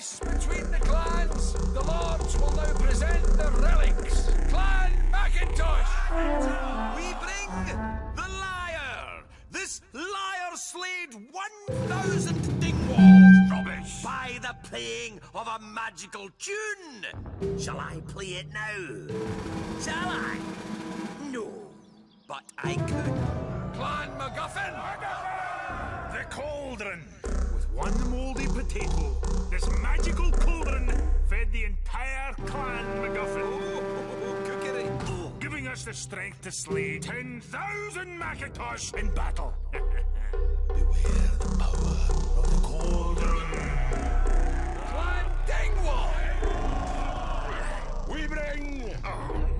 peace between the clans, the lords will now present the relics. Clan Macintosh! We bring the lyre! This lyre slayed 1,000 Dingwalls! Rubbish! By the playing of a magical tune! Shall I play it now? Shall I? No. But I could. Clan MacGuffin! The cauldron! With one mouldy potato, this magical cauldron fed the entire clan MacGuffin. Oh, oh, cookery. Oh. Giving us the strength to slay 10,000 Macintosh in battle. Beware the power of the cauldron. Clan Dingwall! We bring... Oh.